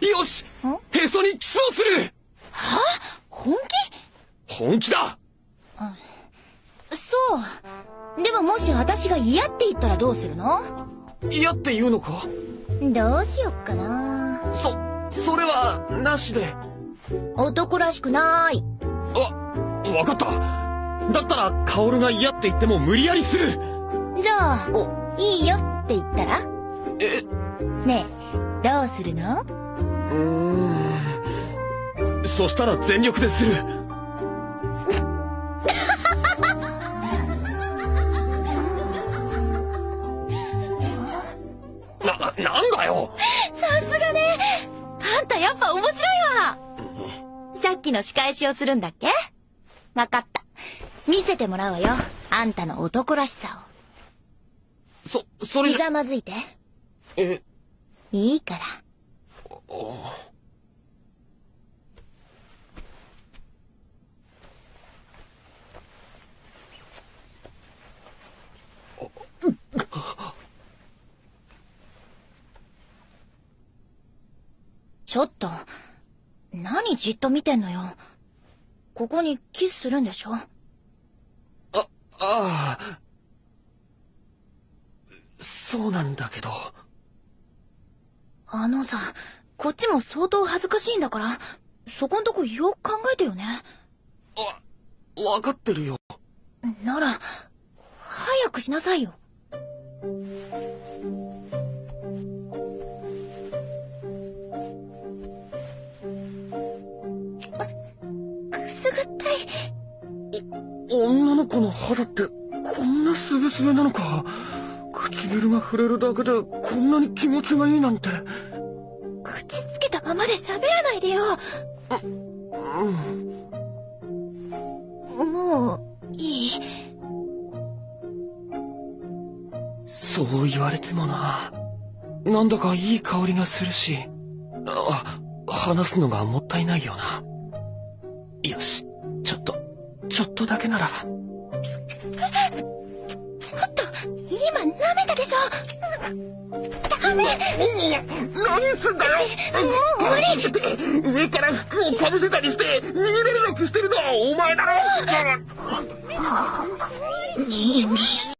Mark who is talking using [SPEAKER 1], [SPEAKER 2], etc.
[SPEAKER 1] よし
[SPEAKER 2] ん？
[SPEAKER 1] へそにキスをする
[SPEAKER 2] は？本気？
[SPEAKER 1] 本気だ
[SPEAKER 2] そう。でももし私が嫌って言ったらどうするの？
[SPEAKER 1] 嫌って言うのか？
[SPEAKER 2] どうしよっかな。
[SPEAKER 1] そ、それは、なしで。
[SPEAKER 2] 男らしくない。
[SPEAKER 1] あ、わかった。だったら、カオルが嫌って言っても無理やりする。
[SPEAKER 2] じゃあ、
[SPEAKER 1] お、
[SPEAKER 2] いいよって言ったら？
[SPEAKER 1] え、
[SPEAKER 2] ねえ、どうするの？
[SPEAKER 1] うーん。そしたら全力でする。な、なんだよ
[SPEAKER 2] さすがねあんたやっぱ面白いわさっきの仕返しをするんだっけ？わかった。見せてもらうわよ。あんたの男らしさ
[SPEAKER 1] そ、そ
[SPEAKER 2] を。
[SPEAKER 1] れ
[SPEAKER 2] ひ、ざまずいて。
[SPEAKER 1] え、
[SPEAKER 2] いいから。
[SPEAKER 1] あ
[SPEAKER 2] ちょっと、何じっと見てんのよ。ここにキスするんでしょ？
[SPEAKER 1] あ、ああ。そうなんだけど。
[SPEAKER 2] あのさ、こっちも相当恥ずかしいんだから、そこんとこよく考えてよね。
[SPEAKER 1] あ、わかってるよ。
[SPEAKER 2] なら、早くしなさいよ。
[SPEAKER 1] 女の子の肌ってこんなスベスベなのか。唇が触れるだけでこんなに気持ちがいいなんて。
[SPEAKER 2] 口つけたままで喋らないでよ。
[SPEAKER 1] うん。
[SPEAKER 2] もう、いい？
[SPEAKER 1] そう言われてもな。なんだかいい香りがするし。あ話すのがもったいないよな。よしちょっとだけなら。
[SPEAKER 2] ちょっと、今舐めたでしょ？ダメ！
[SPEAKER 1] 何すんだよ。
[SPEAKER 2] もう終わり
[SPEAKER 1] 上から服をかぶせたりして逃げれるなくしてるのはお前だろ